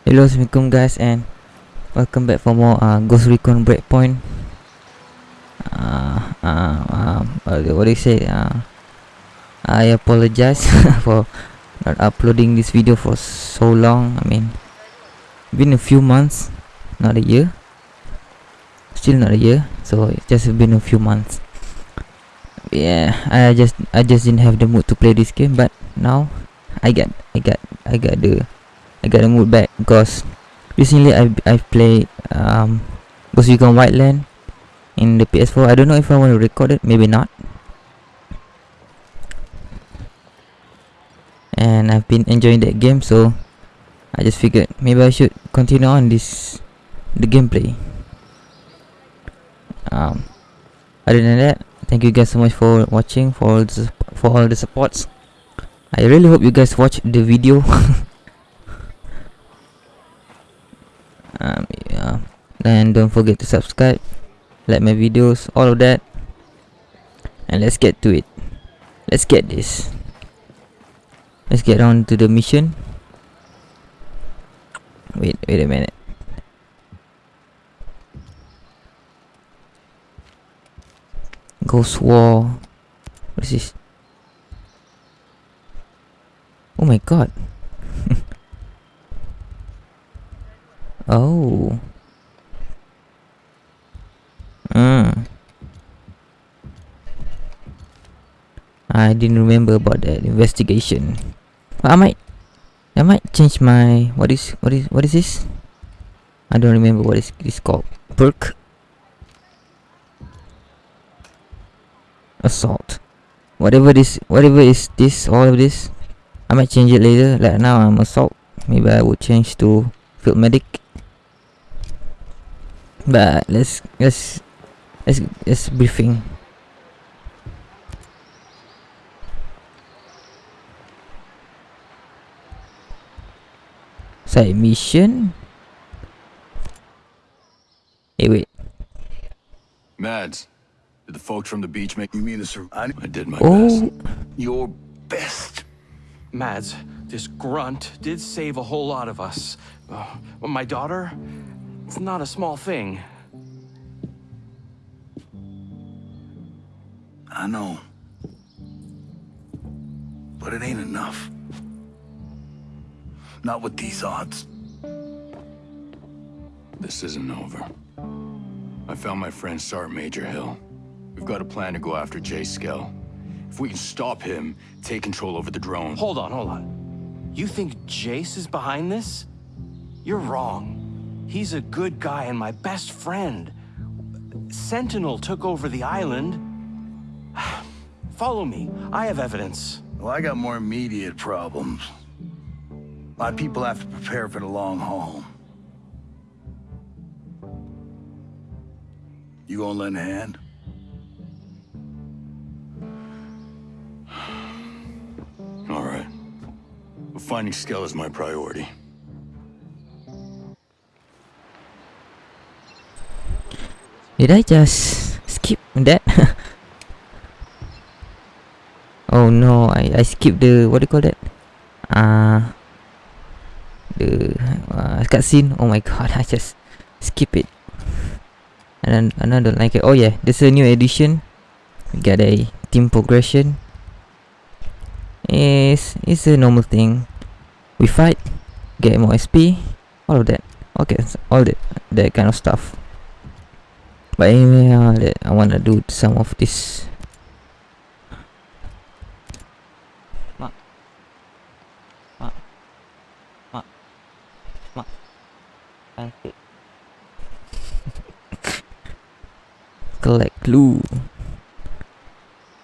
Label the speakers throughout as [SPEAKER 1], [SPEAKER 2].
[SPEAKER 1] Hello, Assalamualaikum guys and welcome back for more uh, Ghost Recon Breakpoint. Uh, uh, uh, what do you say? Uh, I apologize for not uploading this video for so long. I mean, been a few months, not a year. Still not a year, so it's just been a few months. Yeah, I just I just didn't have the mood to play this game, but now I got I got I got the I got the mood back because recently I I've played um Ghost Recon Wildland in the PS4. I don't know if I want to record it, maybe not. And I've been enjoying that game, so I just figured maybe I should continue on this the gameplay. Um, other than that, thank you guys so much for watching, for all the, for all the supports. I really hope you guys watch the video. um, yeah. And don't forget to subscribe like my videos all of that. And let's get to it. Let's get this. Let's get on to the mission. Wait wait a minute. Ghost war. What is this? Oh my god. Oh. Hmm. I didn't remember about that investigation. But I might I might change my what is what is what is this? I don't remember what is this called. Perk Assault. Whatever this whatever is this all of this. I might change it later. Like now I'm assault. Maybe I would change to field medic but let's let's let's let's briefing side mission hey wait
[SPEAKER 2] Mads, did the folks from the beach make
[SPEAKER 3] You mean the sur- I,
[SPEAKER 2] I did my
[SPEAKER 1] oh
[SPEAKER 2] best.
[SPEAKER 3] your best?
[SPEAKER 4] Mads, this grunt did save a whole lot of us. Uh, my daughter, it's not a small thing.
[SPEAKER 3] I know. But it ain't enough. Not with these odds.
[SPEAKER 2] This isn't over. I found my friend Sergeant Major Hill. We've got a plan to go after Jace Skell. If we can stop him, take control over the drone.
[SPEAKER 4] Hold on, hold on. You think Jace is behind this? You're wrong. He's a good guy and my best friend. Sentinel took over the island. Follow me. I have evidence.
[SPEAKER 3] Well, I got more immediate problems. My people have to prepare for the long haul. You gonna lend a hand?
[SPEAKER 2] All right. But finding Skell is my priority.
[SPEAKER 1] did I just skip that oh no. I I skipped the what do you call that? Uh the uh, cutscene oh my god. I just skip it. And then another like it. oh yeah. There's a new edition. We got a team progression. It's it's a normal thing. We fight get more SP all of that. Okay so all that that kind of stuff. But anyway uh, I wanna do some of this Collect clue.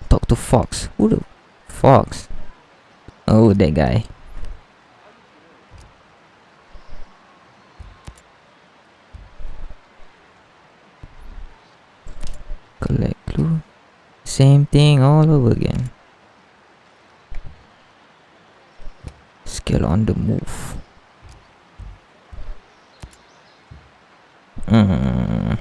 [SPEAKER 1] Talk to Fox. Who the Fox? Oh, that guy. Collect clue. Same thing all over again. Skell on the move. Mm.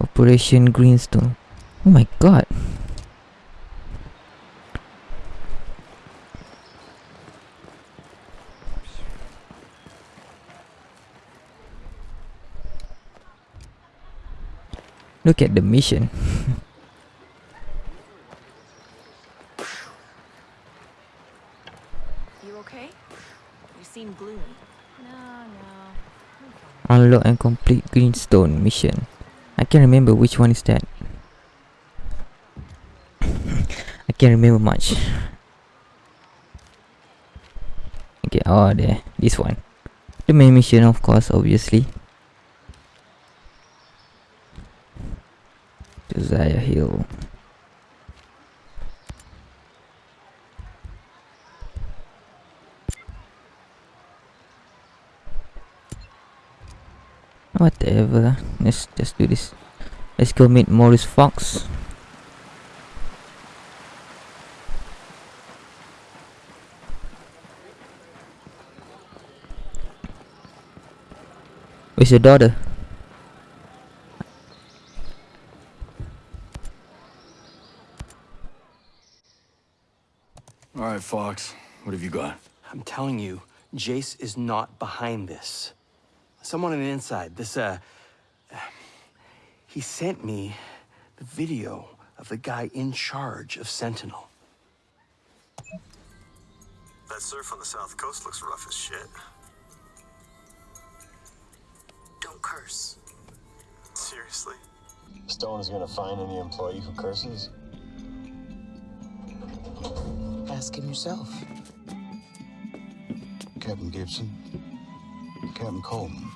[SPEAKER 1] Operation Greenstone. Oh my god. Look at the mission. Unlock and complete Greenstone mission. I can't remember which one is that. I can't remember much. Okay, oh there, this one. The main mission of course, obviously. Josiah Hill. Whatever. Let's just do this. Let's go meet Morris Fox. Where's your daughter?
[SPEAKER 2] All right, Fox. What have you got?
[SPEAKER 4] I'm telling you, Jace is not behind this. Someone on the inside, this, uh. He sent me the video of the guy in charge of Sentinel.
[SPEAKER 5] That surf on the south coast looks rough as shit.
[SPEAKER 6] Don't curse.
[SPEAKER 5] Seriously?
[SPEAKER 7] Stone is gonna find any employee who curses?
[SPEAKER 8] Ask him yourself.
[SPEAKER 3] Captain Gibson, Captain Coleman.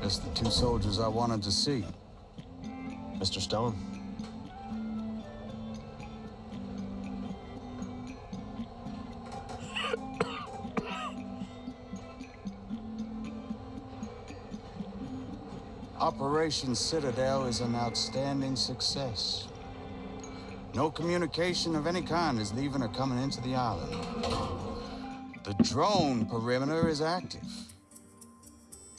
[SPEAKER 3] That's the two soldiers I wanted to see.
[SPEAKER 7] Mr. Stone?
[SPEAKER 3] Operation Citadel is an outstanding success. No communication of any kind is leaving or coming into the island. The drone perimeter is active.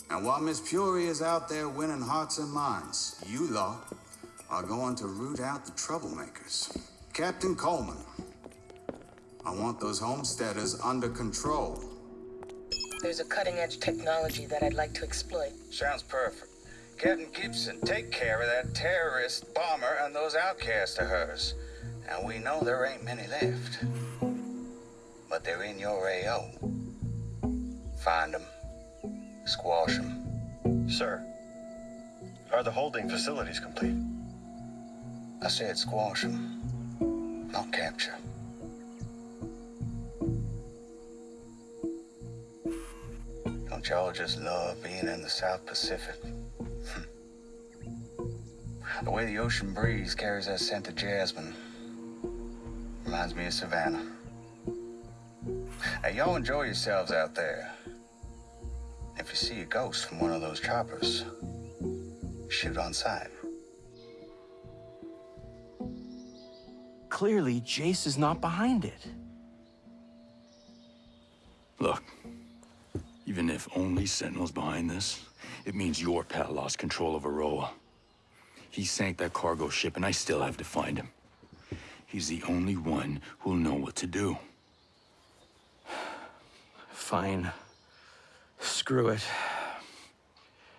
[SPEAKER 3] And while Miss Fury is out there winning hearts and minds, you lot are going to root out the troublemakers. Captain Coleman, I want those homesteaders under control.
[SPEAKER 8] There's a cutting edge technology that I'd like to exploit.
[SPEAKER 9] Sounds perfect. Captain Gibson, take care of that terrorist bomber and those outcasts of hers. And we know there ain't many left. But they're in your AO. Find them. Squash them.
[SPEAKER 5] Sir, are the holding facilities complete?
[SPEAKER 9] I said squash them, not capture. Don't y'all just love being in the South Pacific? Hmm. the way the ocean breeze carries that scent of jasmine reminds me of Savannah. Now, y'all enjoy yourselves out there. If you see a ghost from one of those choppers, shoot on sight.
[SPEAKER 4] Clearly, Jace is not behind it.
[SPEAKER 2] Look, even if only Sentinel's behind this, it means your pal lost control of Auroa. He sank that cargo ship, and I still have to find him. He's the only one who'll know what to do.
[SPEAKER 4] Fine. Screw it.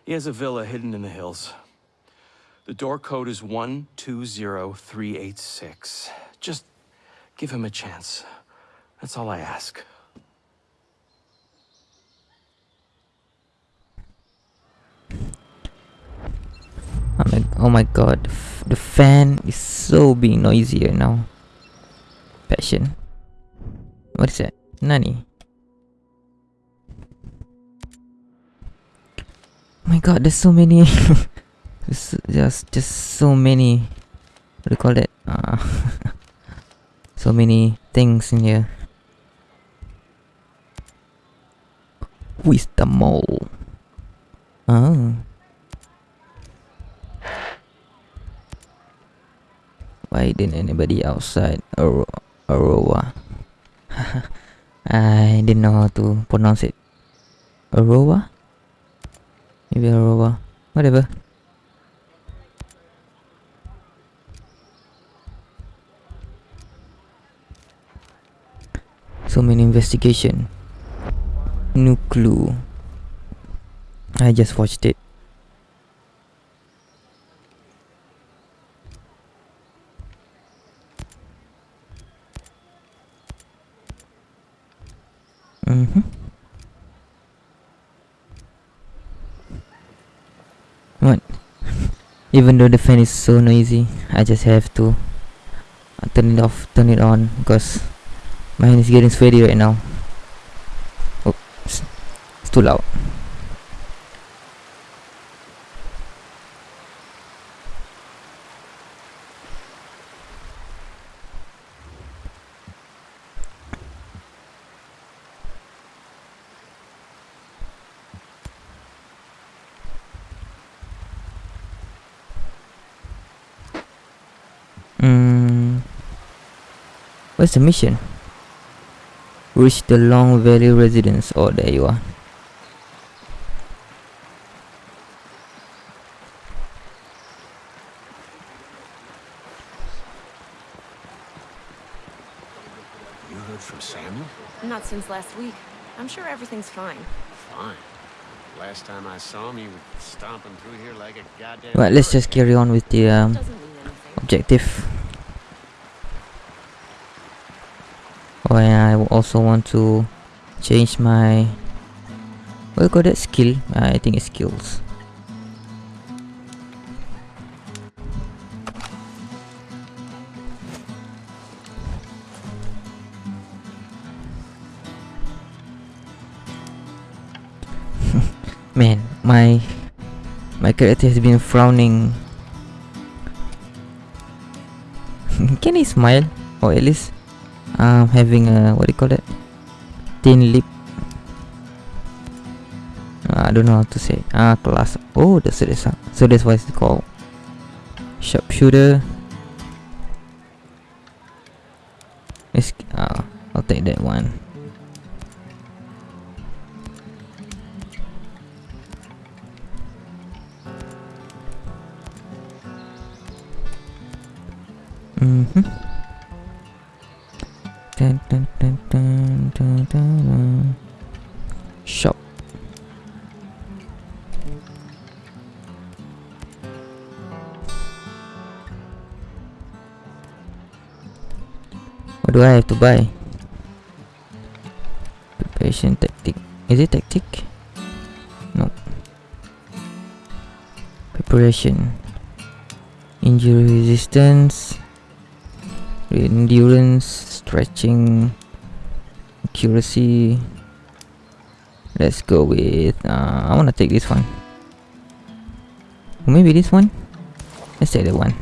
[SPEAKER 4] He has a villa hidden in the hills. The door code is 120386. Just give him a chance. That's all I ask.
[SPEAKER 1] Oh my, oh my god, the, fan is so being noisier now. Passion. What is that? Nani? My god, there's so many. just, just, just so many. What do you call that? Uh, so many things in here. Who is the mole? Oh. Why didn't anybody outside Auroa? I didn't know how to pronounce it. Auroa? Maybe Auroa. Whatever. So many investigation. No clue. I just watched it. Mm-hmm. What? Even though the fan is so noisy, I just have to turn it off, turn it on because my hand is getting sweaty right now. It's, it's too loud. What's the mission? Reach the Long Valley residence. Oh, there you are.
[SPEAKER 10] You heard from Samuel?
[SPEAKER 6] Not since last week. I'm sure everything's fine.
[SPEAKER 10] Fine. Last time I saw him, he was stomping through here like a goddamn.
[SPEAKER 1] Right, let's just carry on with the um,
[SPEAKER 6] Doesn't mean anything.
[SPEAKER 1] objective. Oh, and I also want to change my what you call that skill? I think it's skills. Man, my my character has been frowning. Can he smile? Or at least um having a what do you call that? Thin lip. Uh, I don't know how to say. Ah, class. Oh, that's it. So that's why it's called sharpshooter. Let's, uh, I'll take that one. Mm-hmm. Dun, dun, dun. Shop. What do I have to buy? Preparation tactic. Is it tactic? No. Preparation. Injury resistance. Endurance, stretching, accuracy. Let's go with. Uh, I wanna take this one. Maybe this one. Let's take that one.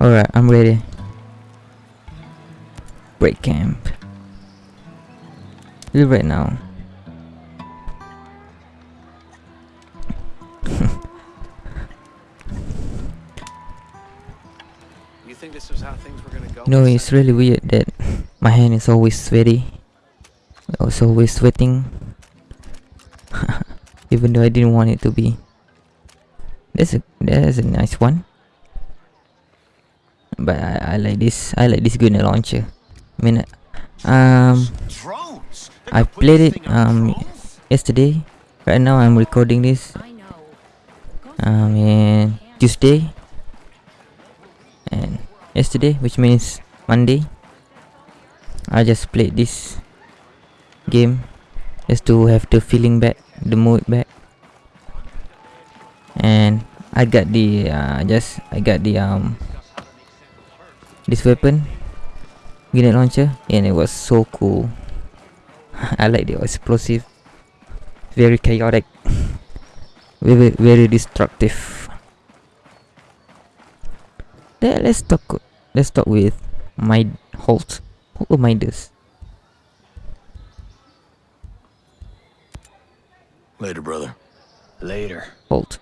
[SPEAKER 1] Alright, I'm ready. Break camp. Leave right now.
[SPEAKER 10] You think this was how things were gonna go?
[SPEAKER 1] Know, it's really weird that my hand is always sweaty. It's always sweating. Even though I didn't want it to be. That's a that's a nice one. But I, I like this I like this grenade launcher. I mean um. I played it um yesterday. Right now I'm recording this um Tuesday. And yesterday which means Monday I just played this game just to have the feeling back the mood back. And I got the uh, just I got the um this weapon grenade launcher and it was so cool I like the explosive very chaotic very very destructive Let, let's talk let's talk with my Holt Holt or Midas
[SPEAKER 2] Later, brother.
[SPEAKER 10] Later.
[SPEAKER 1] Holt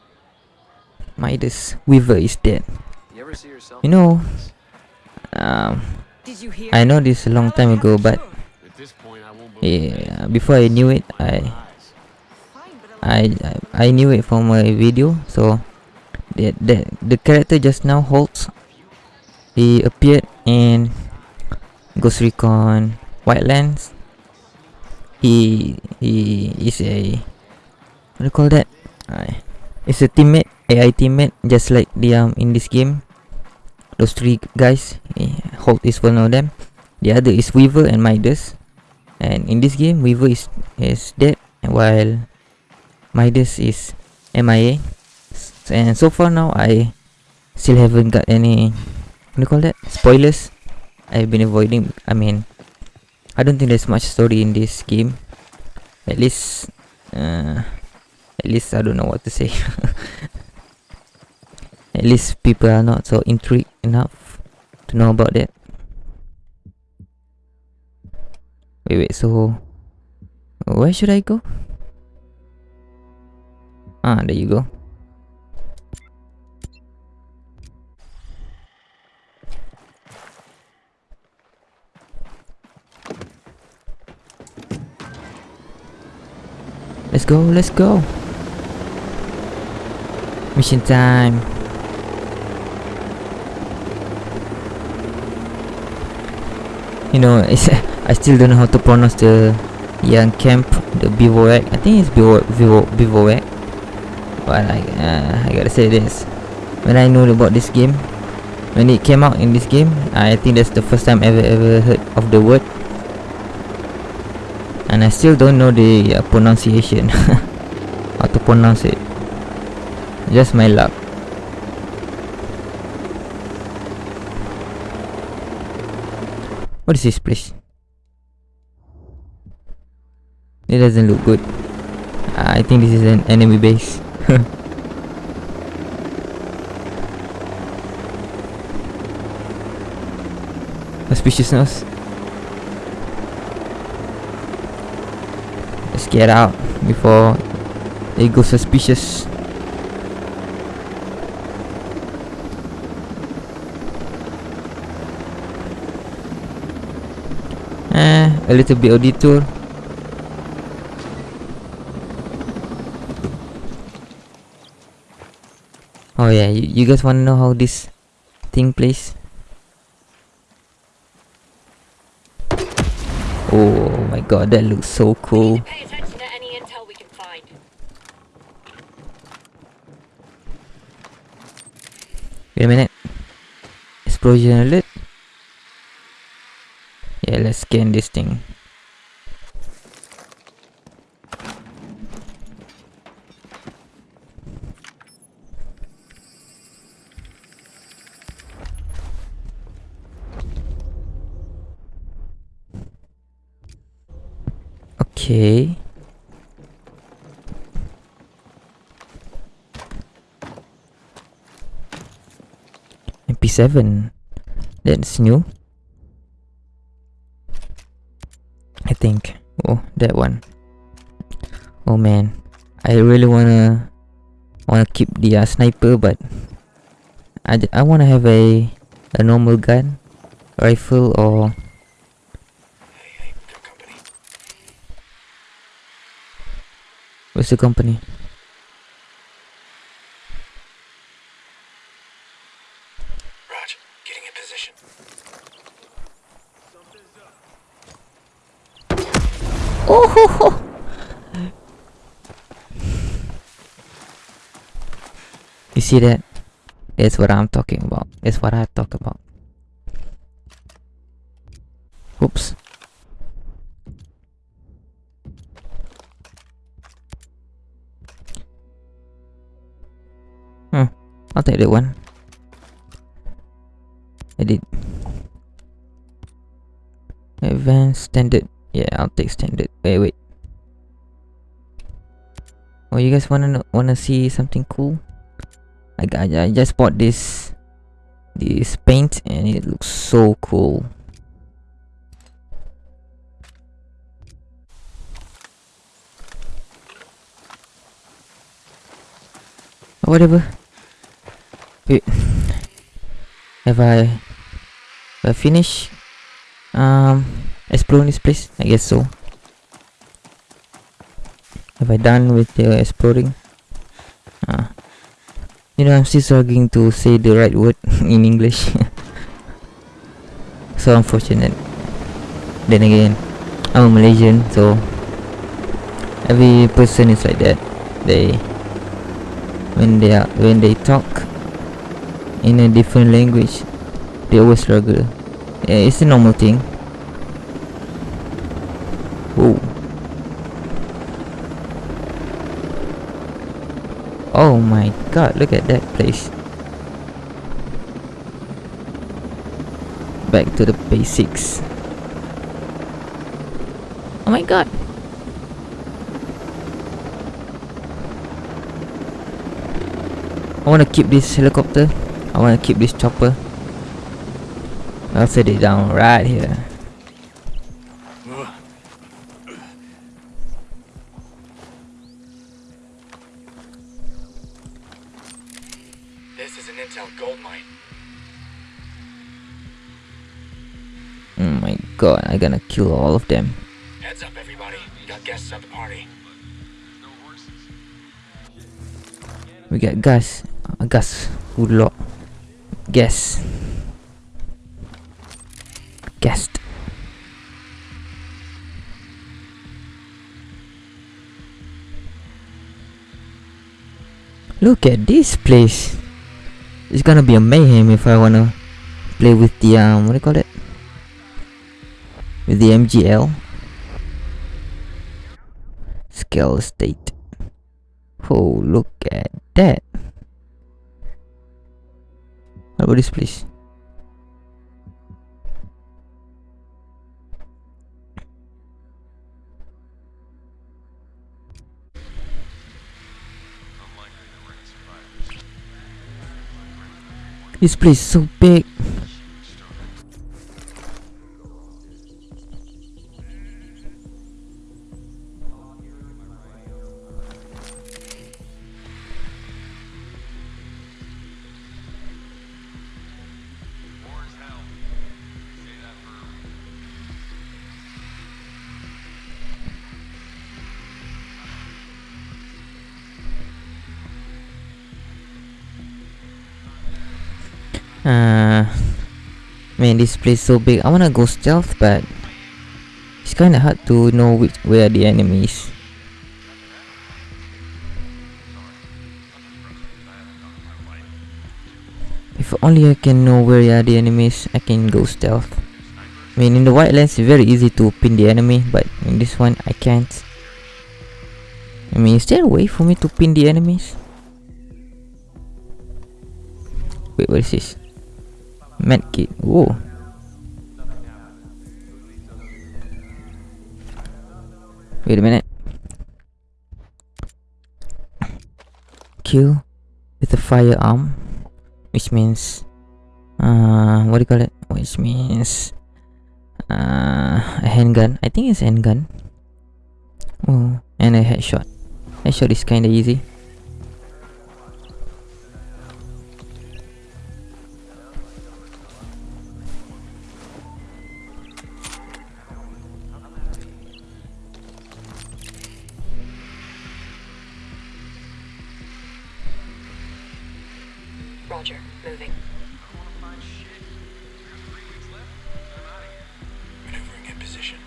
[SPEAKER 1] Midas Weaver is dead
[SPEAKER 10] You ever see yourself?
[SPEAKER 1] you know um
[SPEAKER 6] Did you hear?
[SPEAKER 1] I know this a long time ago but yeah before I knew it I I I, knew it from a video so that that the character just now Holt he appeared in Ghost Recon Wildlands he he is a what do you call that? Uh, it's a teammate, AI teammate, just like the um in this game. Those three guys, eh, Holt is one of them. The other is Weaver and Midas. And in this game, Weaver is is dead, while Midas is MIA. And so far now, I still haven't got any what do you call that spoilers. I've been avoiding. I mean, I don't think there's much story in this game. At least, uh, at least I don't know what to say. at least people are not so intrigued enough to know about that. Wait, wait, so where should I go? Ah, there you go. Let's go, let's go. Mission time. You know, it's I still don't know how to pronounce the young camp, the bivouac. I think it's bivouac, bivouac. But I, uh, I gotta say this. When I know about this game, when it came out in this game, I think that's the first time ever ever heard of the word. And I still don't know the uh, pronunciation. how to pronounce it. Just my luck. What is this place? It doesn't look good. I think this is an enemy base. Suspiciousness. Let's get out before they go suspicious. Eh, a little bit of detour. Oh yeah, you, you guys wanna know how this thing plays? Oh my god, that looks so cool.
[SPEAKER 11] Pay attention to any intel we can find.
[SPEAKER 1] Wait a minute. Explosion alert. Yeah, let's scan this thing. Okay. MP7. That's new. I think. Oh, that one. Oh man. I really wanna wanna keep the uh, sniper but I, I wanna have a a normal gun rifle or Where's the company?
[SPEAKER 5] Raj, getting in position.
[SPEAKER 1] Oh ho, ho. You see that? That's what I'm talking about. That's what I talk about. Oops. I'll take that one. Edit. Advanced standard. Yeah, I'll take standard. Wait, wait. Oh, you guys wanna wanna see something cool? I got, I just bought this this paint and it looks so cool. Whatever. Have I I finished um exploring this place? I guess so. Have I done with the exploring? Ah. You know, I'm still struggling to say the right word in English. so unfortunate. Then again, I'm a Malaysian, so every person is like that. they when they are when they talk in a different language they always struggle it's a normal thing Whoa. Oh my god, look at that place. Back to the basics. Oh my god. I wanna keep this helicopter. I wanna keep this chopper. I'll set it down right here.
[SPEAKER 12] This is an intel gold mine.
[SPEAKER 1] Oh my god, I'm gonna kill all of them.
[SPEAKER 12] Heads up, everybody. We got guests at the party.
[SPEAKER 1] We got gas. Uh, gas. Good luck. Gas. Guest. Look at this place. It's gonna be a mayhem if I wanna play with the um what do you call it? With the MGL. Scale state. Oh look at that. About this place? This place is so big. This place so big. I wanna go stealth, but it's kinda hard to know which where the enemies. If only I can know where are the enemies, I can go stealth. I mean, in the Wildlands, it's very easy to pin the enemy, but in this one, I can't. I mean, is there a way for me to pin the enemies? Wait, what is this? Medkit. Whoa. Wait a minute. Kill with a firearm, which means, uh, what do you call it? Which means, uh, a handgun. I think it's handgun. Oh, and a headshot. Headshot is kinda easy.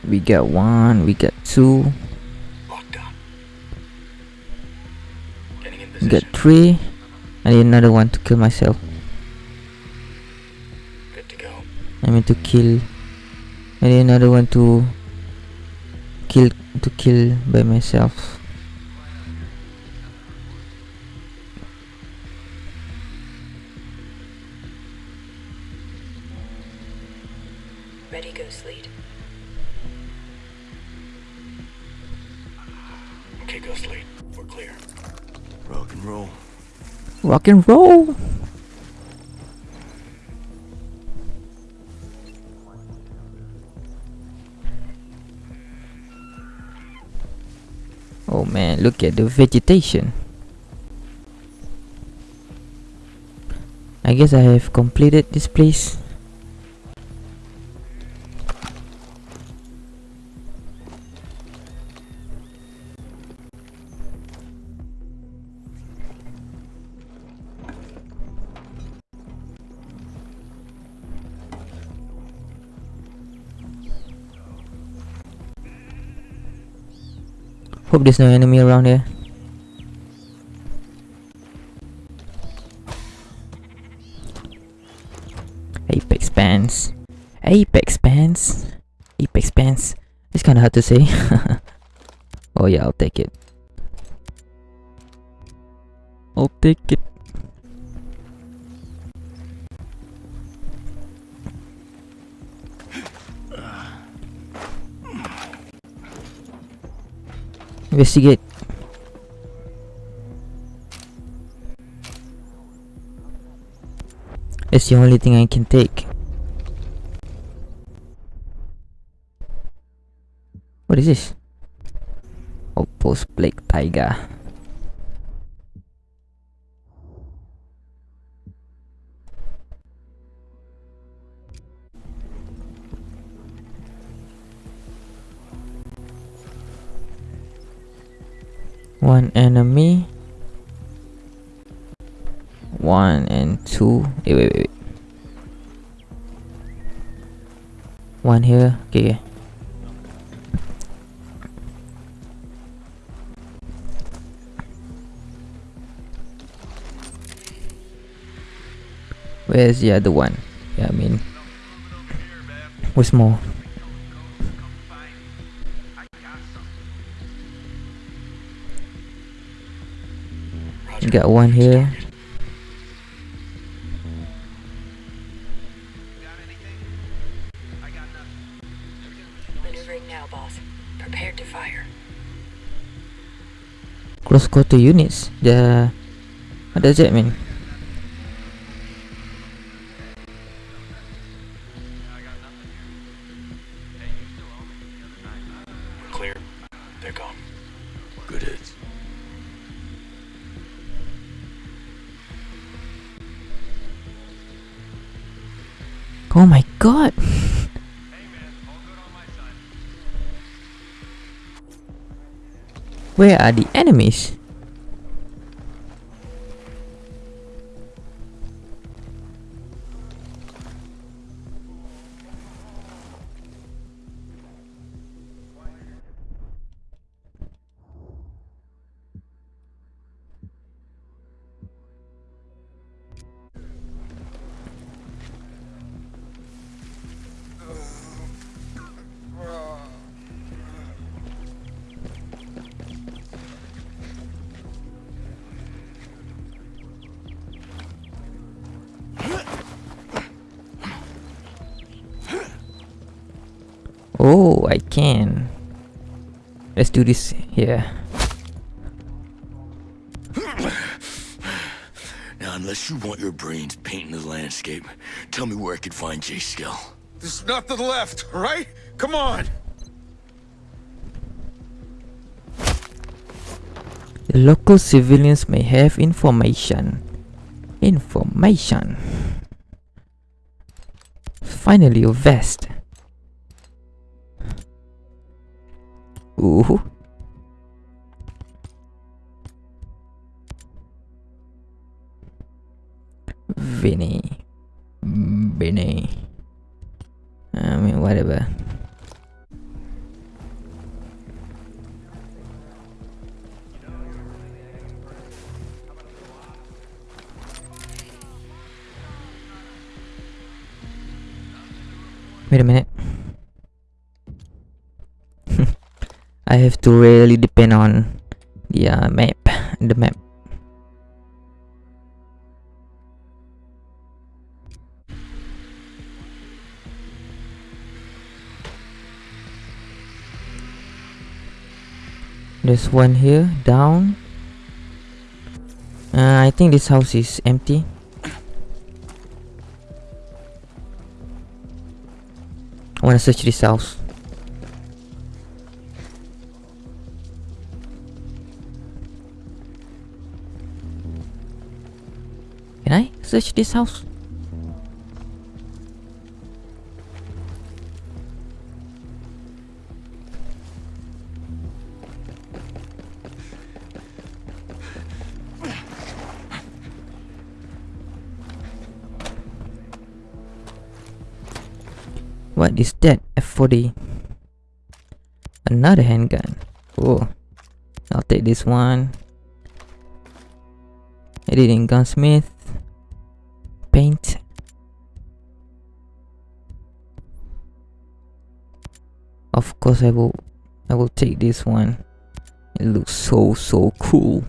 [SPEAKER 1] We got one, we got two, we three. I need another one to kill myself.
[SPEAKER 12] Good to go.
[SPEAKER 1] I mean to kill. I need another one to kill to kill by myself.
[SPEAKER 4] And roll.
[SPEAKER 1] Oh man, look at the vegetation. I guess I have completed this place. there's no enemy around here. Apex pants. Apex pants. Apex pants. It's kind of hard to say. oh yeah, I'll take it. I'll take it. Investigate. It's the only thing I can take. What is this? Outpost Plague Tiger. One enemy. One and two. Wait, wait, wait. One here. Okay. Where's the other one? Yeah, I mean, what's more? Got one here.
[SPEAKER 11] Maneuvering now, boss. Prepared to fire.
[SPEAKER 1] Close quarter units. The what does that mean? Are the enemies? Oh, I can. Let's do this here.
[SPEAKER 2] Now, unless you want your brains painting the landscape, tell me where I could find Jace Skell.
[SPEAKER 13] There's nothing left, right? Come on!
[SPEAKER 1] The local civilians may have information. Information. Finally, a vest. Aduh. To really depend on the uh, map. The map. There's one here, down. Uh, I think this house is empty. I wanna search this house. Search this house? What is that? F40. Another handgun. Oh. I'll take this one. In gunsmith. Course I will I will take this one. It looks so so cool